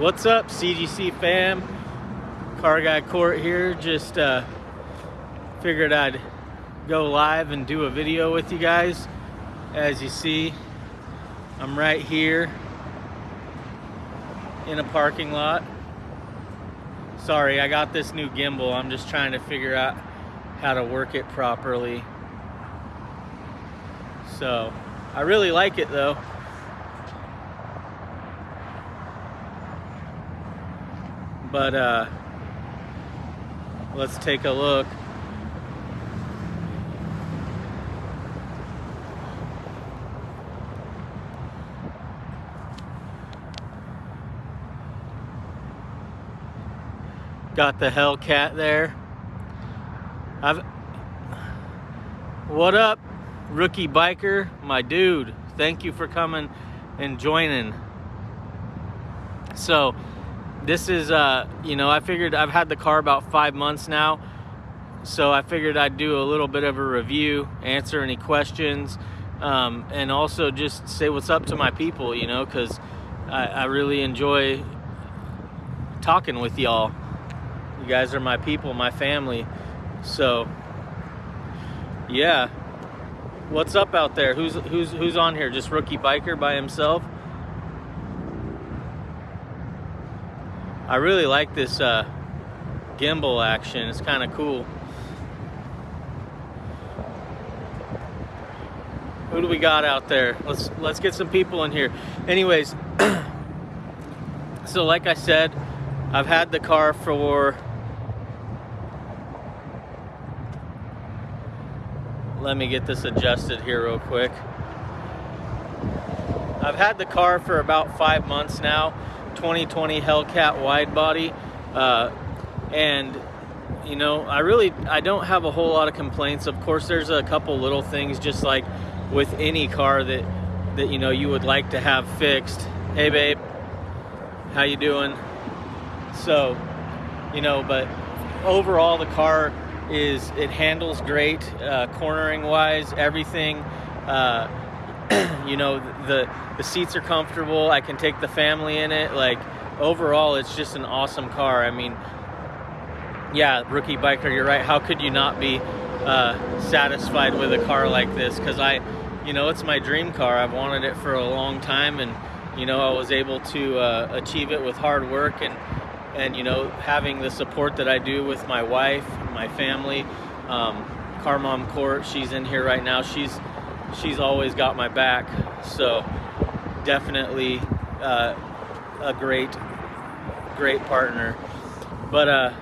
What's up, CGC fam? Car Guy Court here. Just uh, figured I'd go live and do a video with you guys. As you see, I'm right here in a parking lot. Sorry, I got this new gimbal. I'm just trying to figure out how to work it properly. So, I really like it though. But uh, let's take a look. Got the Hellcat there. I've What up, rookie biker? My dude, thank you for coming and joining. So, this is, uh, you know, I figured I've had the car about five months now. So I figured I'd do a little bit of a review, answer any questions, um, and also just say what's up to my people, you know, because I, I really enjoy talking with y'all. You guys are my people, my family. So, yeah. What's up out there? Who's who's who's on here? Just rookie biker by himself? I really like this uh, gimbal action. It's kind of cool. Who do we got out there? Let's let's get some people in here. Anyways, so like I said, I've had the car for let me get this adjusted here real quick. I've had the car for about five months now 2020 Hellcat wide body. Uh, and you know, I really, I don't have a whole lot of complaints. Of course, there's a couple little things just like with any car that, that, you know, you would like to have fixed. Hey babe, how you doing? So, you know, but overall the car is, it handles great, uh, cornering wise, everything. Uh, you know the the seats are comfortable i can take the family in it like overall it's just an awesome car. I mean yeah rookie biker you're right. How could you not be uh, satisfied with a car like this? Because i you know it's my dream car. I've wanted it for a long time and you know i was able to uh, achieve it with hard work and and you know having the support that i do with my wife my family. Um, car mom court she's in here right now. She's she's always got my back. So definitely uh, a great, great partner. But uh,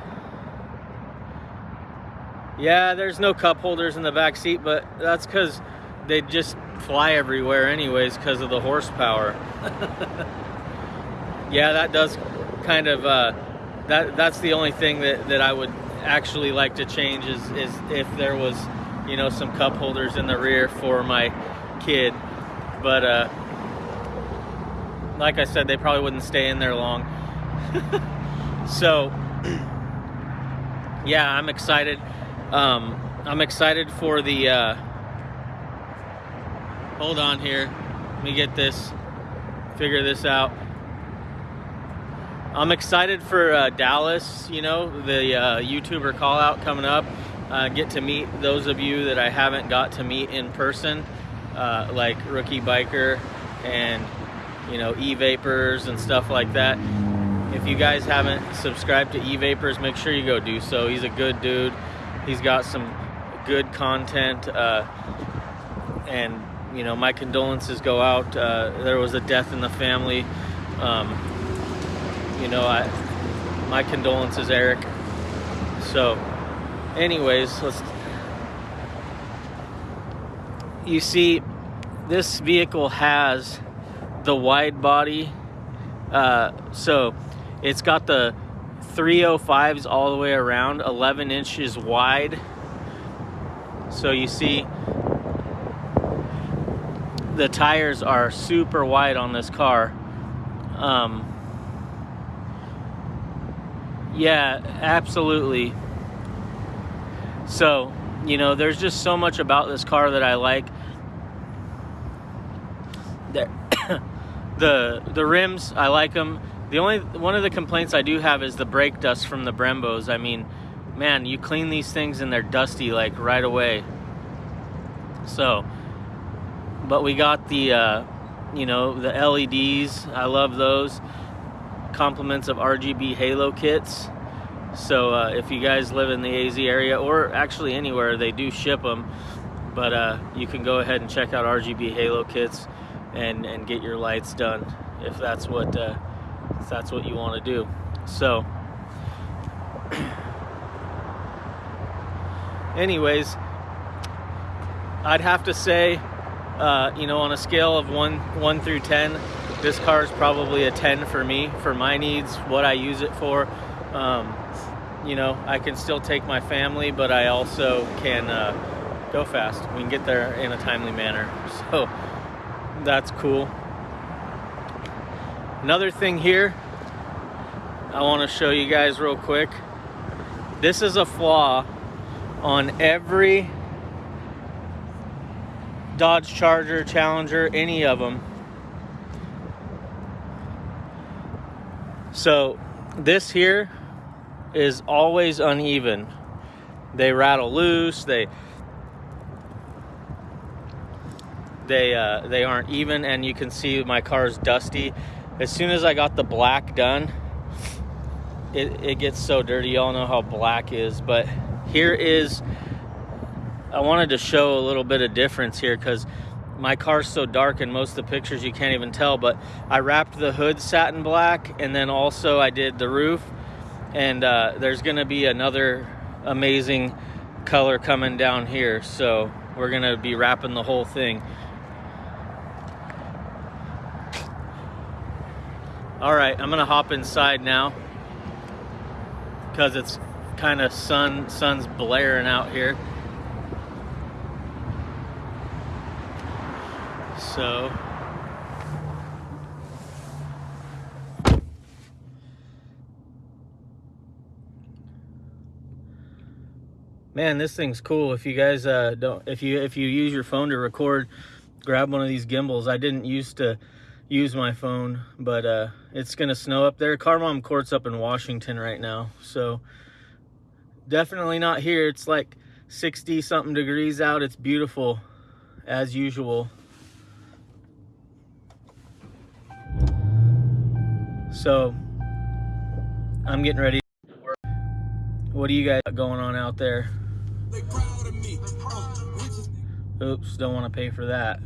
yeah, there's no cup holders in the back seat, but that's because they just fly everywhere anyways because of the horsepower. yeah, that does kind of, uh, that that's the only thing that, that I would actually like to change is, is if there was you know, some cup holders in the rear for my kid. But uh, like I said, they probably wouldn't stay in there long. so, yeah, I'm excited. Um, I'm excited for the. Uh, hold on here. Let me get this, figure this out. I'm excited for uh, Dallas, you know, the uh, YouTuber call out coming up uh, get to meet those of you that I haven't got to meet in person, uh, like Rookie Biker and you know E-Vapors and stuff like that. If you guys haven't subscribed to E-Vapors, make sure you go do so. He's a good dude. He's got some good content, uh, and you know my condolences go out. Uh, there was a death in the family. Um, you know, I my condolences, Eric. So anyways, let's. You see, this vehicle has the wide body, uh, so it's got the 305s all the way around, 11 inches wide. So you see, the tires are super wide on this car. Um, yeah, absolutely. So, you know, there's just so much about this car that I like. The the the rims, I like them. The only one of the complaints I do have is the brake dust from the Brembos. I mean, man, you clean these things and they're dusty like right away. So, but we got the, uh, you know, the LEDs. I love those. Compliments of RGB Halo kits. So uh, if you guys live in the AZ area or actually anywhere, they do ship them. But uh, you can go ahead and check out RGB Halo kits and, and get your lights done if that's what uh, if that's what you want to do. So, anyways, I'd have to say, uh, you know, on a scale of one one through ten, this car is probably a ten for me for my needs, what I use it for. Um, you know, I can still take my family, but I also can uh, go fast. We can get there in a timely manner. So that's cool. Another thing here, I want to show you guys real quick. This is a flaw on every Dodge Charger, Challenger, any of them. So this here is always uneven. They rattle loose, they they uh, they aren't even and you can see my car's dusty as soon as I got the black done, it, it gets so dirty. Y'all know how black is, but here is, I wanted to show a little bit of difference here because my car's so dark in most of the pictures you can't even tell, but I wrapped the hood satin black and then also I did the roof and uh, there's gonna be another amazing color coming down here. So we're gonna be wrapping the whole thing. All right, I'm gonna hop inside now because it's kind of sun, sun's blaring out here. So, man, this thing's cool. If you guys uh, don't, if you if you use your phone to record, grab one of these gimbals. I didn't used to use my phone, but uh, it's gonna snow up there. Car Mom Court's up in Washington right now, so definitely not here. It's like 60 something degrees out. It's beautiful as usual. So I'm getting ready. What do you guys got going on out there? Oops, don't want to pay for that.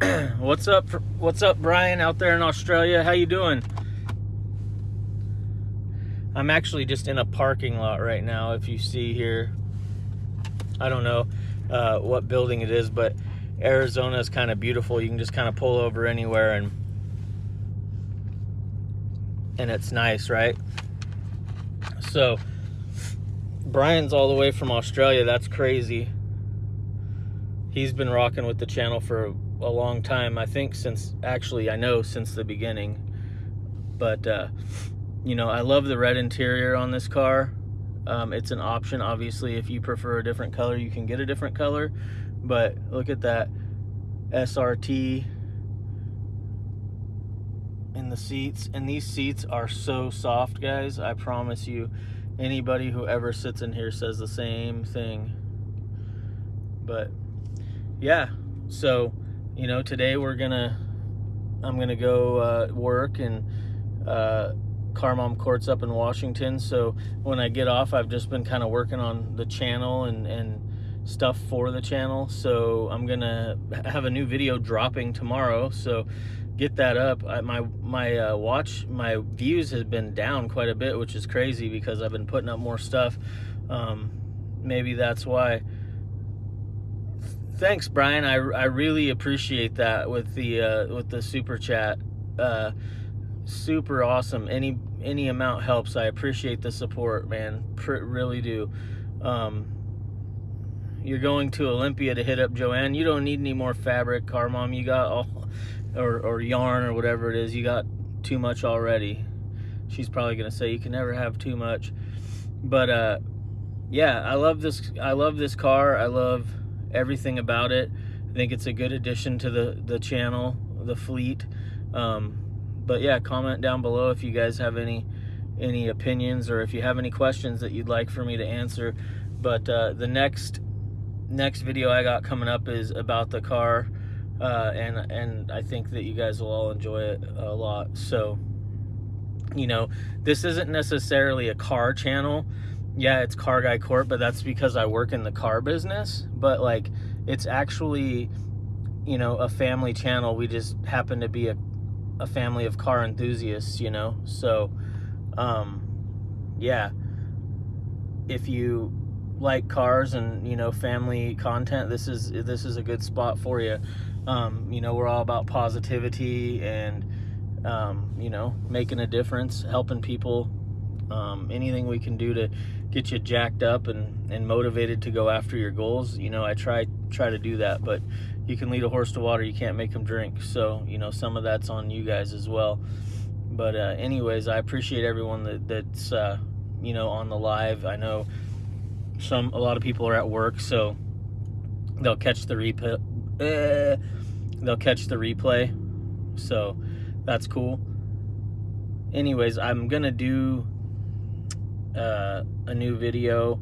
what's up what's up brian out there in australia? How you doing? I'm actually just in a parking lot right now if you see here. I don't know uh, what building it is but arizona is kind of beautiful. You can just kind of pull over anywhere and and it's nice right? So brian's all the way from australia that's crazy he's been rocking with the channel for a long time. I think since actually I know since the beginning. But uh, you know, I love the red interior on this car. Um, it's an option, obviously. If you prefer a different color, you can get a different color. But look at that SRT in the seats. And these seats are so soft, guys. I promise you, anybody who ever sits in here says the same thing. But yeah, so you know, today we're gonna, I'm gonna go uh, work and uh, Car Mom Court's up in Washington. So when I get off, I've just been kind of working on the channel and, and stuff for the channel. So I'm gonna have a new video dropping tomorrow. So get that up. I, my my uh, watch, my views has been down quite a bit, which is crazy because I've been putting up more stuff. Um, maybe that's why thanks, Brian. I, I really appreciate that with the uh, with the super chat. Uh, super awesome. Any any amount helps. I appreciate the support, man. Pr really do. Um, you're going to Olympia to hit up Joanne. You don't need any more fabric, car mom. You got all, or or yarn or whatever it is. You got too much already. She's probably gonna say you can never have too much. But uh, yeah, I love this. I love this car. I love everything about it. I think it's a good addition to the, the channel, the fleet. Um, but yeah, comment down below if you guys have any any opinions or if you have any questions that you'd like for me to answer. But uh, the next next video I got coming up is about the car, uh, and and I think that you guys will all enjoy it a lot. So, you know, this isn't necessarily a car channel. Yeah, it's Car Guy Court, but that's because I work in the car business. But like, it's actually, you know, a family channel. We just happen to be a a family of car enthusiasts, you know. So, um, yeah, if you like cars and you know family content, this is this is a good spot for you. Um, you know, we're all about positivity and um, you know making a difference, helping people. Um, anything we can do to get you jacked up and, and motivated to go after your goals, you know, I try try to do that. But you can lead a horse to water, you can't make them drink. So you know, some of that's on you guys as well. But uh, anyways, I appreciate everyone that, that's uh, you know on the live. I know some a lot of people are at work, so they'll catch the replay. Uh, they'll catch the replay, so that's cool. Anyways, I'm gonna do uh, a new video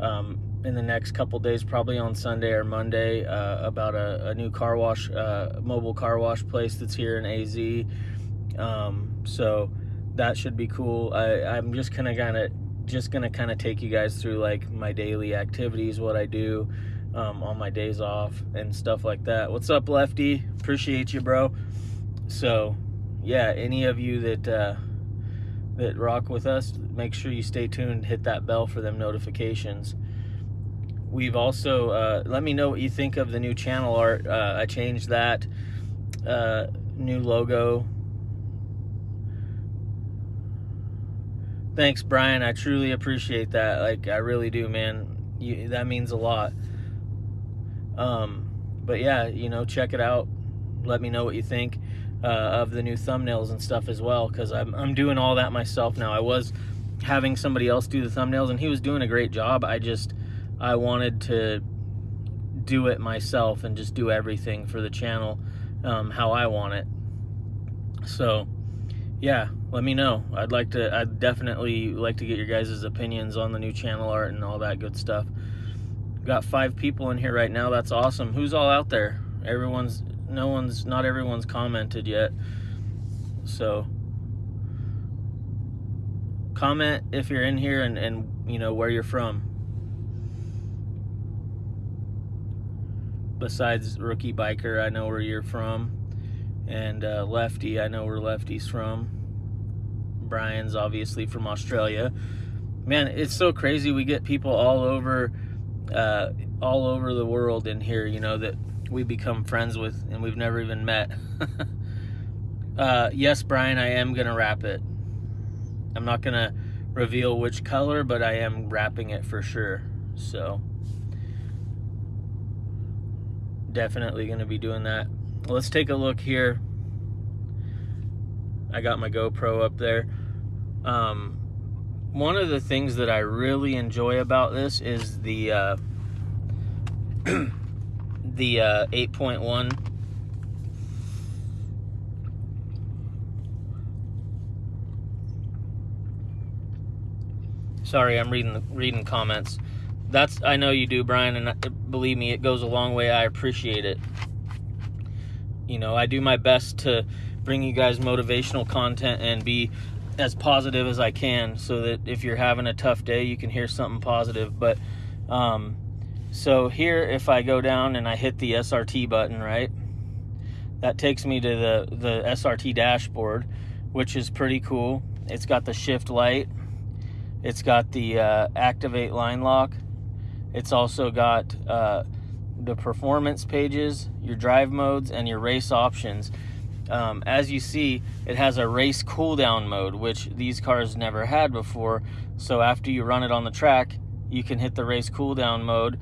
um, in the next couple days, probably on Sunday or Monday, uh, about a, a, new car wash, uh, mobile car wash place that's here in AZ. Um, so that should be cool. I, I'm just kind of gonna just gonna kind of take you guys through like my daily activities, what I do um, on my days off and stuff like that. What's up, Lefty? Appreciate you, bro. So, yeah, any of you that uh, that rock with us, make sure you stay tuned. Hit that bell for them notifications. We've also uh, let me know what you think of the new channel art. Uh, I changed that uh, new logo Thanks, Brian. I truly appreciate that. Like, I really do, man. You, that means a lot. Um, but yeah, you know, check it out. Let me know what you think uh, of the new thumbnails and stuff as well, because I'm, I'm doing all that myself now. I was having somebody else do the thumbnails, and he was doing a great job. I just, I wanted to do it myself and just do everything for the channel um, how I want it. So, yeah, let me know. I'd like to, I'd definitely like to get your guys' opinions on the new channel art and all that good stuff. Got five people in here right now. That's awesome. Who's all out there? Everyone's, no one's, not everyone's commented yet. So, comment if you're in here and, and you know, where you're from. Besides Rookie Biker, I know where you're from and uh, Lefty, I know where Lefty's from. Brian's obviously from Australia. Man, it's so crazy. We get people all over, uh, all over the world in here. You know that we become friends with, and we've never even met. uh, yes, Brian, I am gonna wrap it. I'm not gonna reveal which color, but I am wrapping it for sure. So definitely gonna be doing that let's take a look here. I got my GoPro up there. Um, one of the things that I really enjoy about this is the uh, the uh, 8.1 sorry i'm reading reading comments. That's i know you do brian and believe me it goes a long way. I appreciate it. You know, I do my best to bring you guys motivational content and be as positive as I can so that if you're having a tough day, you can hear something positive. But um, so here, if I go down and I hit the SRT button, right, that takes me to the, the SRT dashboard, which is pretty cool. It's got the shift light. It's got the uh, activate line lock. It's also got uh, the performance pages, your drive modes, and your race options. Um, as you see, it has a race cooldown mode, which these cars never had before. So after you run it on the track, you can hit the race cooldown mode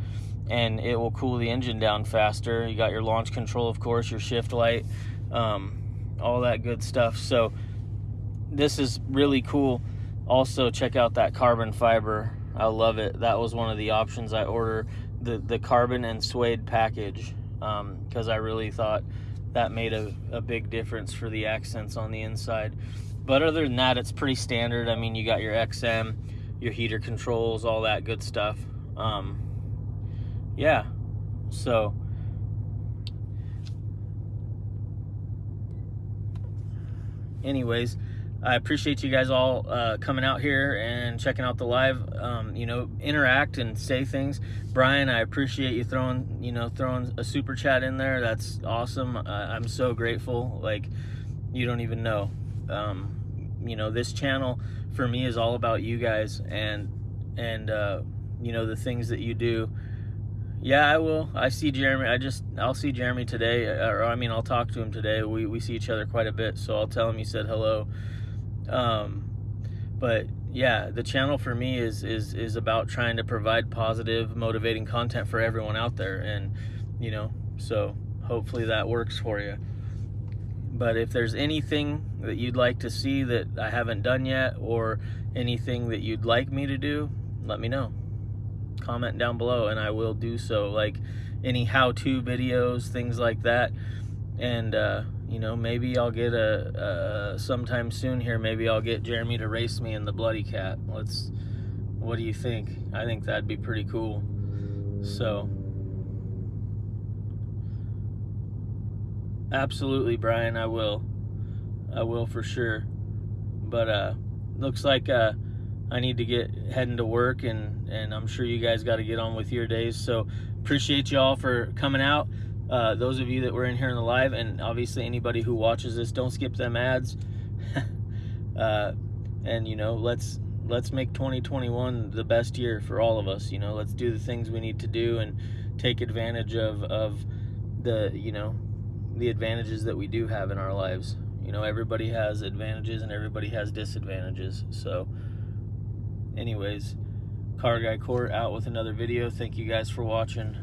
and it will cool the engine down faster. You got your launch control, of course, your shift light, um, all that good stuff. So this is really cool. Also, check out that carbon fiber. I love it. That was one of the options I ordered the the carbon and suede package because um, I really thought that made a, a big difference for the accents on the inside. But other than that, it's pretty standard. I mean, you got your XM, your heater controls, all that good stuff. Um, yeah, so anyways i appreciate you guys all uh, coming out here and checking out the live um, you know interact and say things brian i appreciate you throwing you know throwing a super chat in there that's awesome i'm so grateful like you don't even know um, you know this channel for me is all about you guys and and uh, you know the things that you do yeah, I will. I see Jeremy. I just, I'll see Jeremy today, or I mean, I'll talk to him today. We, we see each other quite a bit, so I'll tell him you said hello. Um, but yeah, the channel for me is is is about trying to provide positive, motivating content for everyone out there, and you know, so hopefully that works for you. But if there's anything that you'd like to see that I haven't done yet, or anything that you'd like me to do, let me know. Comment down below and I will do so. Like any how-to videos things like that. And uh, you know maybe I'll get a, sometime soon here maybe I'll get Jeremy to race me in the bloody cat. Let's what do you think? I think that'd be pretty cool. So absolutely Brian I will. I will for sure. But uh looks like uh I need to get heading to work and and I'm sure you guys got to get on with your days. So appreciate y'all for coming out uh, those of you that were in here in the live and obviously anybody who watches this don't skip them ads. Uh, and you know let's let's make 2021 the best year for all of us you know? Let's do the things we need to do and take advantage of of the you know the advantages that we do have in our lives. You know everybody has advantages and everybody has disadvantages. So anyways car guy court out with another video. Thank you guys for watching